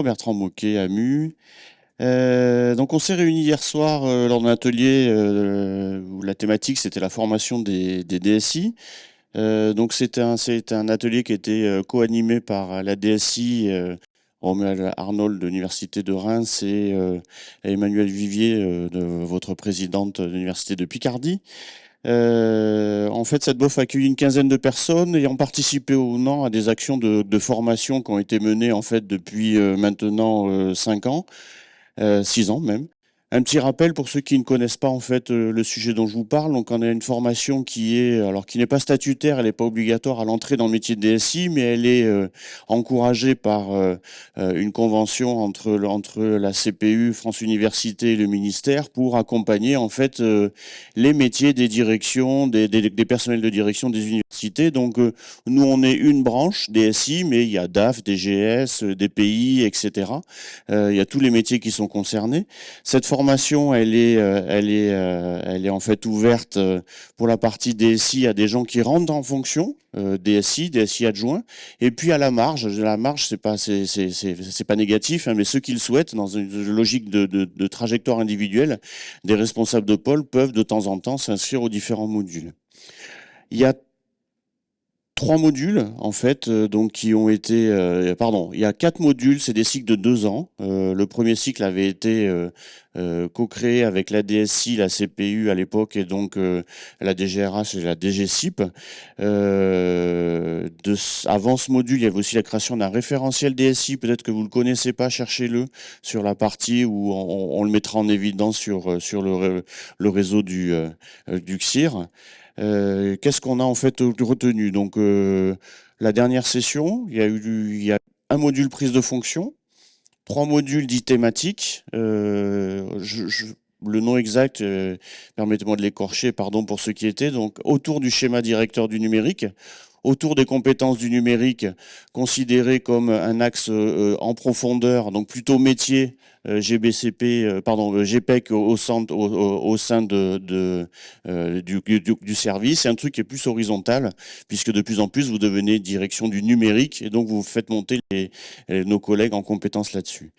Bertrand Moquet, AMU. Euh, donc on s'est réunis hier soir euh, lors d'un atelier euh, où la thématique c'était la formation des, DSI. donc c'était un, un, atelier qui était co-animé par la DSI Romuald Arnold de l'Université de Reims et Emmanuel Vivier, de votre présidente de l'Université de Picardie. Euh, en fait, cette BOF a accueilli une quinzaine de personnes ayant participé ou non à des actions de, formation qui ont été menées en fait depuis euh, maintenant euh, cinq ans, six ans même. Un petit rappel pour ceux qui ne connaissent pas en fait euh, le sujet dont je vous parle. Donc, on a une formation qui est alors qui n'est pas statutaire, elle n'est pas obligatoire à l'entrée dans le métier de DSI, mais elle est euh, encouragée par euh, une convention entre entre la CPU, France Université et le ministère pour accompagner en fait les métiers des directions, des, des, personnels de direction des universités. Donc, nous on est une branche DSI, mais il y a DAF, DGS, DPI, etc. il y a tous les métiers qui sont concernés. Cette formation, elle est, euh, euh, elle est en fait ouverte euh, pour la partie DSI à des gens qui rentrent en fonction, DSI, DSI adjoint, et puis à la marge. La marge, c'est pas, c'est, pas négatif, hein, mais ceux qui le souhaitent, dans une logique de, de, de trajectoire individuelle, des responsables de pôle peuvent de temps en temps s'inscrire aux différents modules. Il y a trois modules en fait, euh, donc qui ont été, euh, pardon, il y a quatre modules, c'est des cycles de deux ans. Euh, le premier cycle avait été co-créé avec la DSI, la CPU à l'époque et donc la DGRH et la DGCIP. Avant ce module, il y avait aussi la création d'un référentiel DSI. Peut-être que vous le connaissez pas, cherchez-le sur la partie où on, le mettra en évidence sur sur le, le réseau du du XIR. Euh, qu'est-ce qu'on a en fait retenu? Donc euh, la dernière session, il y a eu un module prise de fonction, trois modules dits thématiques. Euh, le nom exact, permettez-moi de l'écorcher, pardon pour ceux qui étaient, donc autour du schéma directeur du numérique, autour des compétences du numérique, considérées comme un axe en profondeur, donc plutôt métier, euh, GBCP, euh, pardon, euh, GPEC au, centre, au, sein de, du, service. C'est un truc qui est plus horizontal, puisque de plus en plus, vous devenez direction du numérique, et donc vous faites monter nos collègues en compétences là-dessus.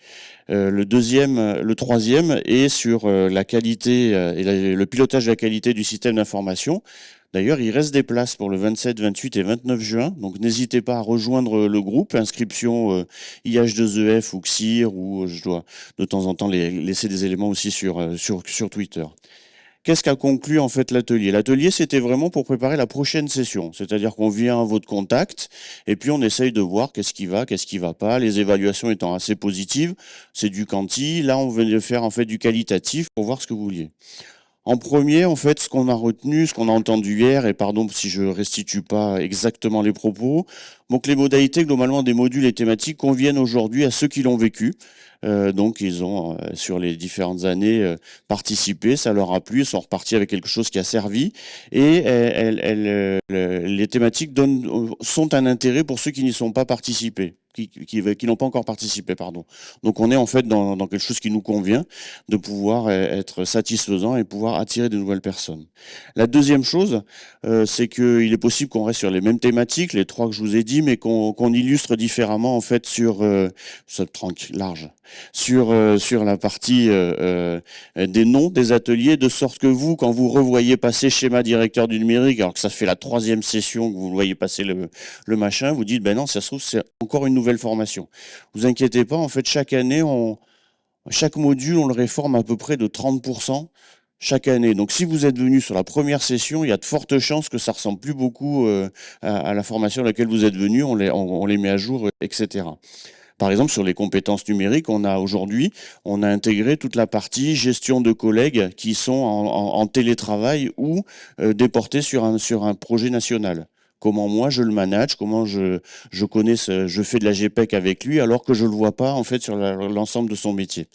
le deuxième, le troisième est sur la qualité et le pilotage de la qualité du système d'information. D'ailleurs, il reste des places pour le 27, 28 et 29 juin. Donc, n'hésitez pas à rejoindre le groupe. Inscription euh, IH2EF ou XIR ou euh, je dois de temps en temps laisser des éléments aussi sur, euh, sur, Twitter. Qu'est-ce qu'a conclu en fait l'atelier? L'atelier, c'était vraiment pour préparer la prochaine session. C'est-à-dire qu'on vient à votre contact et puis on essaye de voir qu'est-ce qui va, qu'est-ce qui va pas. Les évaluations étant assez positives, c'est du quanti. Là, on venait de faire en fait du qualitatif pour voir ce que vous vouliez. En premier, en fait, ce qu'on a retenu, ce qu'on a entendu hier, et pardon si je restitue pas exactement les propos, donc les modalités globalement des modules et thématiques conviennent aujourd'hui à ceux qui l'ont vécu. Euh, donc ils ont euh, sur les différentes années euh, participé, ça leur a plu, ils sont repartis avec quelque chose qui a servi et les thématiques sont un intérêt pour ceux qui n'y sont pas participés qui, n'ont pas encore participé, pardon. Donc on est en fait dans, quelque chose qui nous convient, de pouvoir être satisfaisant et pouvoir attirer de nouvelles personnes. La deuxième chose, c'est qu'il est possible qu'on reste sur les mêmes thématiques, les trois que je vous ai dit, mais qu'on illustre différemment en fait sur euh, large, sur euh, sur la partie euh, des noms des ateliers, de sorte que vous, quand vous revoyez passer schéma directeur du numérique, alors que ça fait la troisième session que vous voyez passer le, le machin, vous dites ben non, ça se trouve c'est encore une nouvelle formation. Vous inquiétez pas, en fait chaque année on chaque module on le réforme à peu près de 30% chaque année. Donc si vous êtes venu sur la première session, il y a de fortes chances que ça ressemble plus beaucoup euh, à, la formation à laquelle vous êtes venu, on les, met à jour, etc. Par exemple, sur les compétences numériques, on a aujourd'hui, on a intégré toute la partie gestion de collègues qui sont en, télétravail ou euh, déportés sur un, sur un projet national comment moi je le manage, comment je, je connais, je fais de la GPEC avec lui, alors que je le vois pas en fait sur l'ensemble de son métier.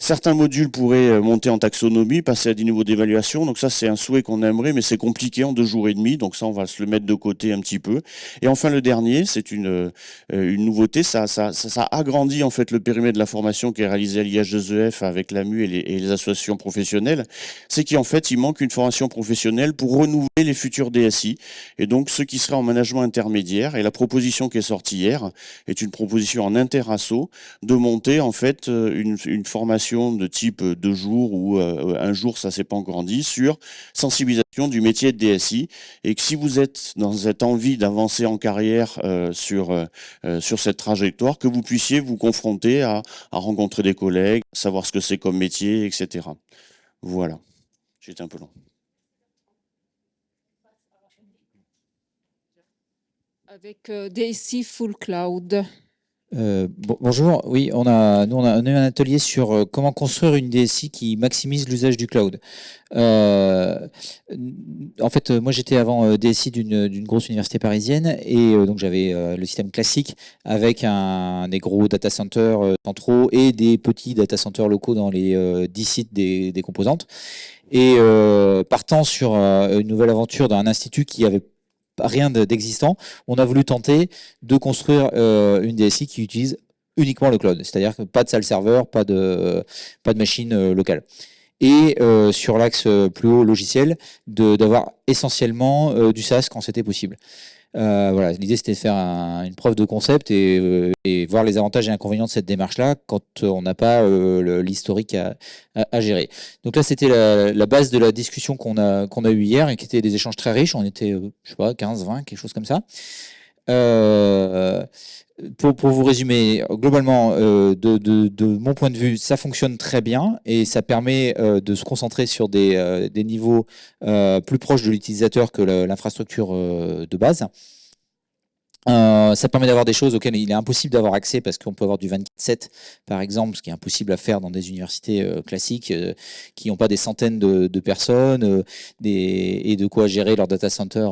Certains modules pourraient euh, monter en taxonomie, passer à des niveaux d'évaluation. Donc ça, c'est un souhait qu'on aimerait, mais c'est compliqué en deux jours et demi. Donc ça, on va se le mettre de côté un petit peu. Et enfin, le dernier, c'est une, euh, une nouveauté. Ça, ça, ça, agrandit en fait le périmètre de la formation qui est réalisée à l'IH2EF avec l'AMU et les, associations professionnelles. C'est qu'en fait, il manque une formation professionnelle pour renouveler les futurs DSI. Et donc, ceux qui seraient en management intermédiaire. Et la proposition qui est sortie hier est une proposition en interasso de monter en fait euh, une formation de type deux jours ou euh, un jour, ça s'est pas encore dit, sur sensibilisation du métier de DSI. Et que si vous êtes dans cette envie d'avancer en carrière euh, sur, euh, sur cette trajectoire, que vous puissiez vous confronter à, à rencontrer des collègues, savoir ce que c'est comme métier, etc. Voilà. J'étais un peu long. Avec DSI Full Cloud. Euh, bonjour, oui, on a, nous on a, eu un atelier sur euh, comment construire une DSI qui maximise l'usage du cloud. Euh, en fait, moi j'étais avant DSI d'une grosse université parisienne et donc j'avais le système classique avec un, des gros data centers centraux et des petits data centers locaux dans les 10 sites des, des composantes. Et partant sur une nouvelle aventure d'un institut qui avait rien d'existant, on a voulu tenter de construire euh, une DSI qui utilise uniquement le cloud, c'est-à-dire pas de salle serveur, pas de, pas de machine euh, locale. Et euh, sur l'axe plus haut logiciel, d'avoir essentiellement du SaaS quand c'était possible. Euh, voilà, l'idée c'était de faire une preuve de concept et, et, voir les avantages et inconvénients de cette démarche-là quand on n'a pas l'historique à, à, gérer. Donc là, c'était la, la, base de la discussion qu'on a, qu'on a eue hier et qui était des échanges très riches. On était, je sais pas, 15, 20, quelque chose comme ça. Euh, pour, vous résumer, globalement, euh, de, mon point de vue, ça fonctionne très bien et ça permet euh, de se concentrer sur des, niveaux plus proches de l'utilisateur que l'infrastructure de base. Euh, ça permet d'avoir des choses auxquelles il est impossible d'avoir accès parce qu'on peut avoir du 24-7 par exemple, ce qui est impossible à faire dans des universités euh, classiques euh, qui n'ont pas des centaines de, personnes et de quoi gérer leur data center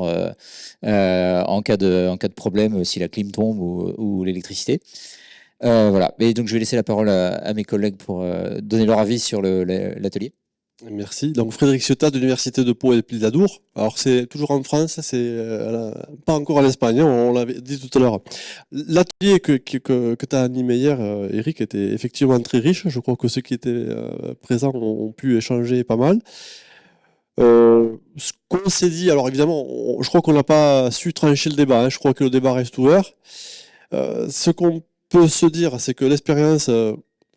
en, cas de, problème si la clim tombe ou, l'électricité. voilà, et donc je vais laisser la parole à mes collègues pour donner leur avis sur l'atelier. Merci. Donc Frédéric Ciotat de l'Université de Pau et de Pildadour. Alors c'est toujours en France, c'est euh, pas encore en Espagne, hein, on l'avait dit tout à l'heure. L'atelier que, que, que tu as animé hier, euh, Eric, était effectivement très riche. Je crois que ceux qui étaient euh, présents ont, pu échanger pas mal. ce qu'on s'est dit, alors évidemment, je crois qu'on n'a pas su trancher le débat, hein. je crois que le débat reste ouvert. ce qu'on peut se dire, c'est que l'expérience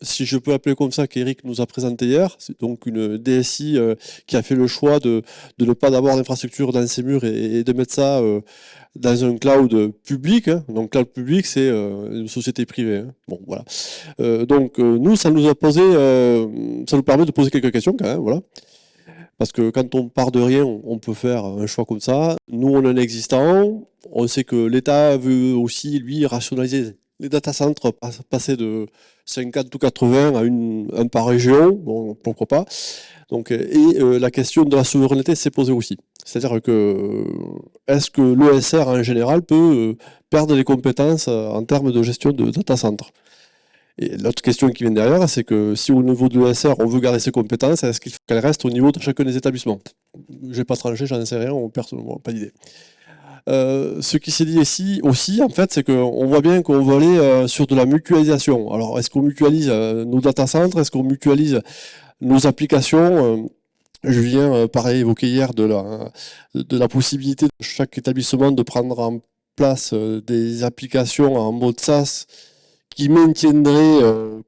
si je peux appeler comme ça, qu'Eric nous a présenté hier, c'est donc une DSI euh, qui a fait le choix de, de ne pas d'avoir d'infrastructure dans ses murs et, de mettre ça euh, dans un cloud public. Hein. Donc cloud public, c'est euh, une société privée. Hein. Bon, voilà. donc nous, ça nous a posé, ça nous permet de poser quelques questions quand même, voilà. Parce que quand on part de rien, on peut faire un choix comme ça. Nous, on a un existant. On sait que l'État veut aussi, lui, rationaliser les data centers passer de 50 ou 80 à un par région, pourquoi pas. Donc, et euh, la question de la souveraineté s'est posée aussi. C'est-à-dire que euh, est-ce que l'ESR en général peut euh, perdre les compétences en termes de gestion de data center Et l'autre question qui vient derrière, c'est que si au niveau de l'ESR on veut garder ses compétences, est-ce qu'il faut qu'elles restent au niveau de chacun des établissements? Je vais pas trancher, j'en sais rien, on perd pas d'idée. Euh, ce qui s'est dit ici aussi, en fait, c'est qu'on voit bien qu'on veut aller euh, sur de la mutualisation. Alors, est-ce qu'on mutualise euh, nos data centers Est-ce qu'on mutualise nos applications? Je viens, pareil, évoquer hier de la possibilité de chaque établissement de prendre en place des applications en mode SaaS qui maintiendraient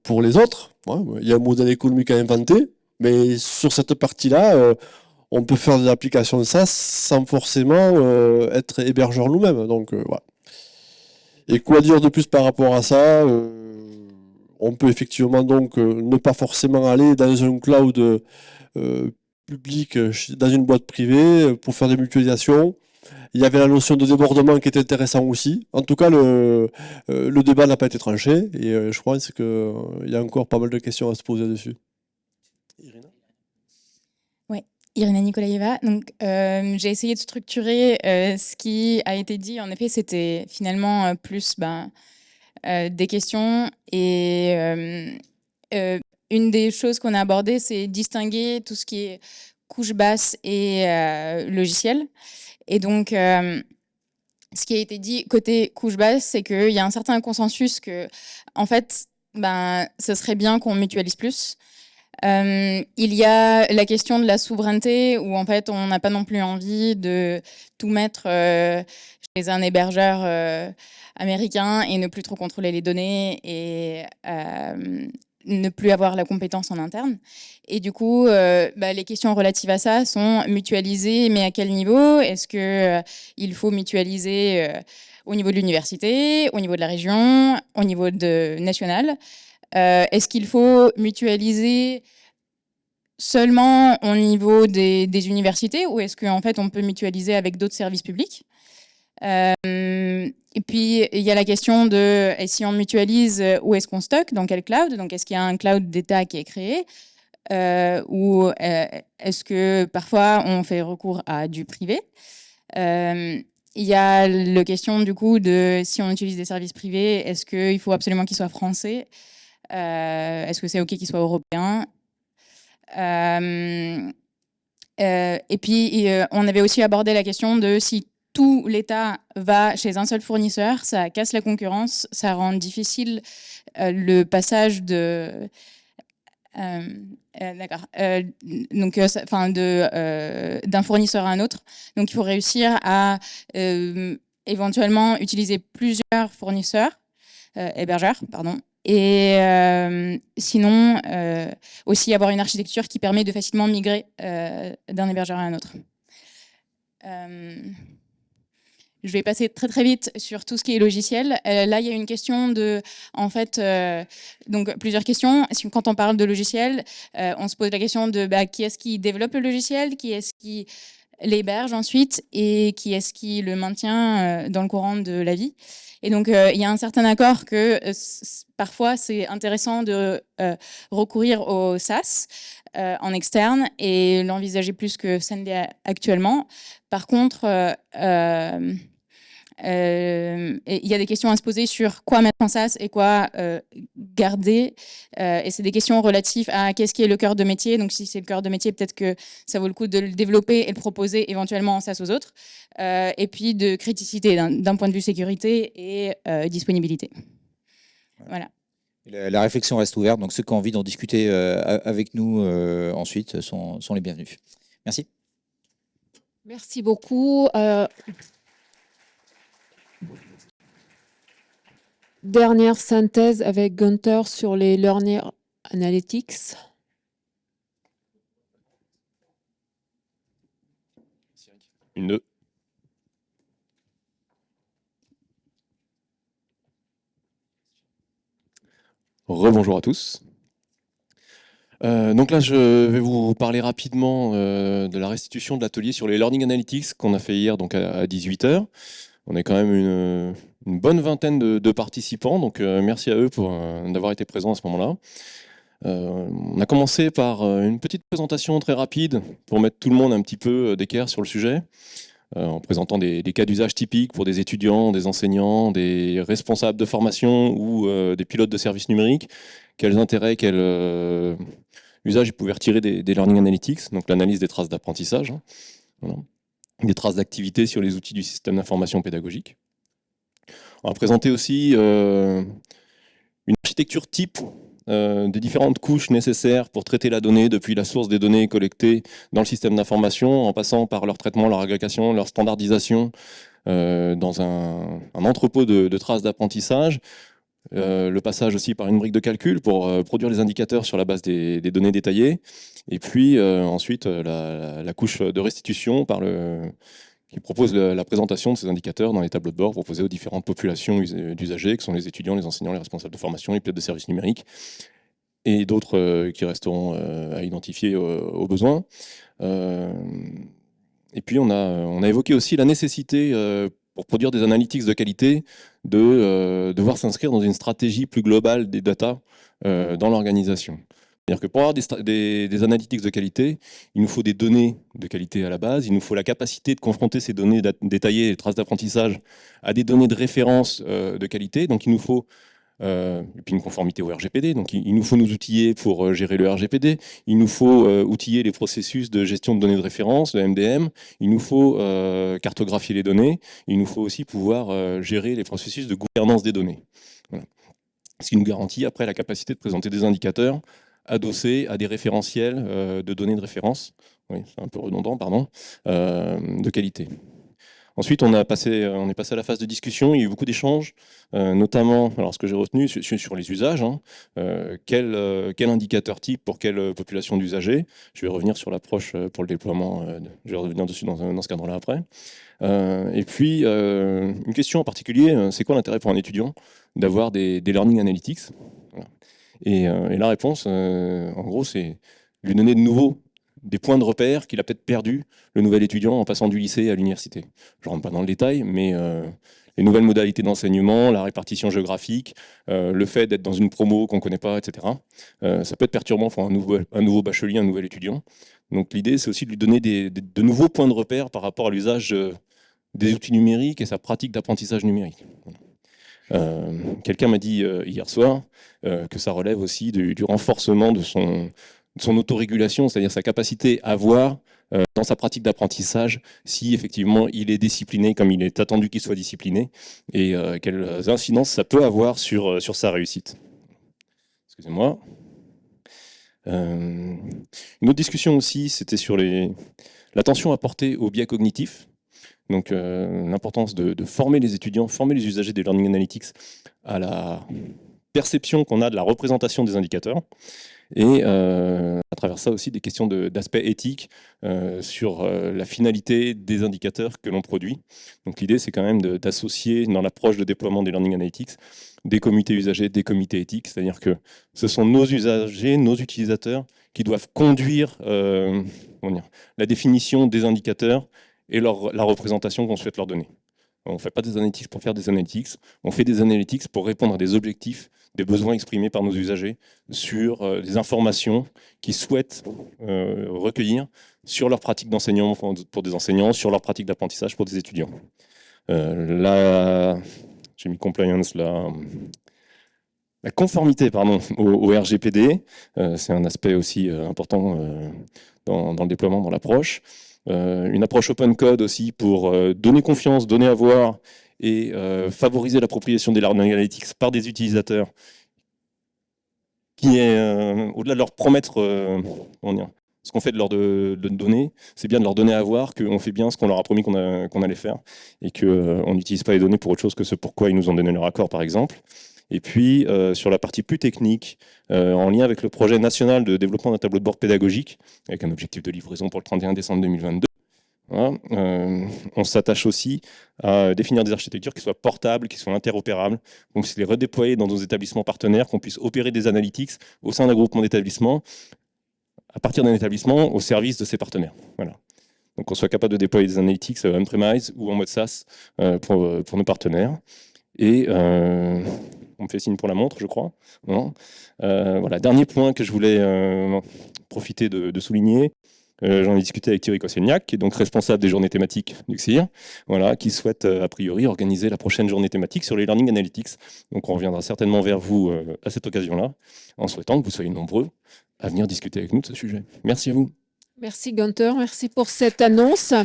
pour les autres. il y a un modèle économique à inventer, mais sur cette partie-là, on peut faire des applications SaaS sans forcément euh, être hébergeur nous-mêmes. Donc euh, voilà. Et quoi dire de plus par rapport à ça euh, On peut effectivement donc ne pas forcément aller dans un cloud public, dans une boîte privée, pour faire des mutualisations. Il y avait la notion de débordement qui était intéressant aussi. En tout cas, le, débat n'a pas été tranché et je crois qu'il y a encore pas mal de questions à se poser dessus. Irina Nikolaeva. Euh, j'ai essayé de structurer euh, ce qui a été dit. En effet, c'était finalement euh, plus ben, des questions et une des choses qu'on a abordées, c'est distinguer tout ce qui est couche basse et logiciel. Et donc, ce qui a été dit côté couche basse, c'est qu'il y a un certain consensus que, en fait, ben, ce serait bien qu'on mutualise plus. Euh, il y a la question de la souveraineté où en fait on n'a pas non plus envie de tout mettre euh, chez un hébergeur euh, américain et ne plus trop contrôler les données et ne plus avoir la compétence en interne. Et du coup, bah, les questions relatives à ça sont mutualisées, mais à quel niveau? Est-ce que il faut mutualiser au niveau de l'université, au niveau de la région, au niveau national? Euh, est-ce qu'il faut mutualiser seulement au niveau des, universités ou est-ce qu'en fait on peut mutualiser avec d'autres services publics? Euh, et puis, il y a la question de si on mutualise, où est-ce qu'on stocke, dans quel cloud? Donc, est-ce qu'il y a un cloud d'État qui est créé? Euh, Ou est-ce que parfois on fait recours à du privé? Il y a la question du coup de si on utilise des services privés, est-ce qu'il faut absolument qu'ils soient français? euh, est-ce que c'est OK qu'il soit européen? Euh, euh, Et puis, on avait aussi abordé la question de si tout l'État va chez un seul fournisseur, ça casse la concurrence, ça rend difficile le passage de... D'accord. donc, enfin, d'un fournisseur à un autre. Donc, il faut réussir à éventuellement utiliser plusieurs fournisseurs, hébergeurs, pardon, et euh, sinon, euh, aussi avoir une architecture qui permet de facilement migrer euh, d'un hébergeur à un autre. je vais passer très très vite sur tout ce qui est logiciel. là, il y a une question de, en fait, donc plusieurs questions. Quand on parle de logiciel, on se pose la question de bah, qui est-ce qui développe le logiciel, qui est-ce qui l'héberge ensuite et qui est-ce qui le maintient dans le courant de la vie. Et donc, il y a un certain accord que parfois, c'est intéressant de euh, recourir au SaaS euh, en externe et l'envisager plus que Sendé actuellement. Par contre, euh, il y a des questions à se poser sur quoi mettre en SaaS et quoi garder. et c'est des questions relatives à qu'est-ce qui est le cœur de métier. Donc, si c'est le cœur de métier, peut-être que ça vaut le coup de le développer et de proposer éventuellement en SaaS aux autres. et puis de criticité d'un point de vue sécurité et disponibilité. Voilà. La, réflexion reste ouverte, donc ceux qui ont envie d'en discuter euh, avec nous euh, ensuite sont, les bienvenus. Merci. Merci beaucoup. Euh, dernière synthèse avec Gunther sur les Learning Analytics. Une Rebonjour à tous. Euh, donc là, je vais vous parler rapidement euh, de la restitution de l'atelier sur les Learning Analytics qu'on a fait hier donc à, 18h. On est quand même une, bonne vingtaine de, participants, donc euh, merci à eux pour d'avoir été présents à ce moment-là. on a commencé par une petite présentation très rapide pour mettre tout le monde un petit peu d'équerre sur le sujet. Euh, en présentant des, cas d'usage typiques pour des étudiants, des enseignants, des responsables de formation ou euh, des pilotes de services numériques, quels intérêts, quels euh, usages ils pouvaient retirer des, Learning Analytics, donc l'analyse des traces d'apprentissage, hein. Des traces d'activité sur les outils du système d'information pédagogique. On va présenter aussi une architecture type euh, des différentes couches nécessaires pour traiter la donnée, depuis la source des données collectées dans le système d'information, en passant par leur traitement, leur agrégation, leur standardisation euh, dans un, entrepôt de, traces d'apprentissage, euh, le passage aussi par une brique de calcul pour produire les indicateurs sur la base des, données détaillées, et puis ensuite la, couche de restitution qui propose la, présentation de ces indicateurs dans les tableaux de bord proposés aux différentes populations d'usagers, que sont les étudiants, les enseignants, les responsables de formation, les pilotes de services numériques, et d'autres euh, qui resteront euh, à identifier. Euh, et puis on a, on a évoqué aussi la nécessité, pour produire des analytics de qualité, de devoir s'inscrire dans une stratégie plus globale des data dans l'organisation. C'est-à-dire que pour avoir des, analytics de qualité, il nous faut des données de qualité à la base, il nous faut la capacité de confronter ces données détaillées, les traces d'apprentissage, à des données de référence euh, de qualité. Donc il nous faut euh, et puis une conformité au RGPD. Donc il, nous faut nous outiller pour euh, gérer le RGPD, il nous faut outiller les processus de gestion de données de référence, le MDM, il nous faut cartographier les données, il nous faut aussi pouvoir gérer les processus de gouvernance des données. Ce qui nous garantit après la capacité de présenter des indicateurs adossés à des référentiels euh, de données de référence, c'est un peu redondant, pardon, euh, de qualité. Ensuite, on, a passé, on est passé à la phase de discussion, il y a eu beaucoup d'échanges, euh, notamment, alors ce que j'ai retenu, sur, les usages, hein, quel, quel, indicateur type pour quelle population d'usagers. Je vais revenir sur l'approche pour le déploiement, je vais revenir dessus dans, dans ce cadre-là après. Et puis, une question en particulier, c'est quoi l'intérêt pour un étudiant d'avoir des, learning analytics? Et, et, la réponse, en gros, c'est lui donner de nouveaux des points de repère qu'il a peut-être perdu, le nouvel étudiant, en passant du lycée à l'université. Je ne rentre pas dans le détail, mais euh, les nouvelles modalités d'enseignement, la répartition géographique, euh, le fait d'être dans une promo qu'on ne connaît pas, etc. Euh, ça peut être perturbant pour un nouveau, nouveau bachelier, un nouvel étudiant. Donc l'idée, c'est aussi de lui donner de nouveaux points de repère par rapport à l'usage des outils numériques et sa pratique d'apprentissage numérique. Euh, Quelqu'un m'a dit hier soir que ça relève aussi du, renforcement de son, son autorégulation, c'est-à-dire sa capacité à voir euh, dans sa pratique d'apprentissage si effectivement il est discipliné comme il est attendu qu'il soit discipliné et euh, quelles incidences ça peut avoir sur, euh, sur sa réussite. Excusez-moi. Euh, une autre discussion aussi, c'était sur l'attention apportée aux biais cognitifs. Donc euh, l'importance de, former les étudiants, former les usagers des Learning Analytics à la perception qu'on a de la représentation des indicateurs et euh, à travers ça aussi des questions d'aspect éthique euh, sur la finalité des indicateurs que l'on produit. Donc l'idée c'est quand même d'associer dans l'approche de déploiement des Learning Analytics des comités usagers, des comités éthiques, c'est-à-dire que ce sont nos usagers, nos utilisateurs qui doivent conduire la définition des indicateurs et la représentation qu'on souhaite leur donner. On ne fait pas des analytics pour faire des analytics, on fait des analytics pour répondre à des objectifs, des besoins exprimés par nos usagers sur euh, des informations qu'ils souhaitent euh, recueillir sur leur pratique d'enseignement pour des enseignants, sur leur pratique d'apprentissage pour des étudiants. Euh, j'ai mis compliance. La conformité pardon, au, RGPD, euh, c'est un aspect aussi important dans, le déploiement, dans l'approche. Une approche open code aussi pour donner confiance, donner à voir et favoriser l'appropriation des learning analytics par des utilisateurs qui est, au-delà de leur promettre ce qu'on fait de leur donner, c'est bien de leur donner à voir qu'on fait bien ce qu'on leur a promis qu'on qu allait faire et qu'on n'utilise pas les données pour autre chose que ce pourquoi ils nous ont donné leur accord, par exemple. Et puis, euh, sur la partie plus technique, euh, en lien avec le projet national de développement d'un tableau de bord pédagogique, avec un objectif de livraison pour le 31 décembre 2022, voilà, euh, on s'attache aussi à définir des architectures qui soient portables, qui soient interopérables. Donc, c'est les redéployer dans nos établissements partenaires, qu'on puisse opérer des analytics au sein d'un groupement d'établissements, à partir d'un établissement, au service de ses partenaires. Voilà. Donc, qu'on soit capable de déployer des analytics on-premise ou en mode SaaS pour, pour nos partenaires. Et on me fait signe pour la montre, je crois. Euh, voilà, dernier point que je voulais euh, profiter de, souligner. Euh, J'en ai discuté avec Thierry Kosselniak, qui est donc responsable des journées thématiques du CIR, voilà, qui souhaite a priori organiser la prochaine journée thématique sur les Learning Analytics. Donc on reviendra certainement vers vous à cette occasion-là, en souhaitant que vous soyez nombreux à venir discuter avec nous de ce sujet. Merci à vous. Merci Gunther, merci pour cette annonce.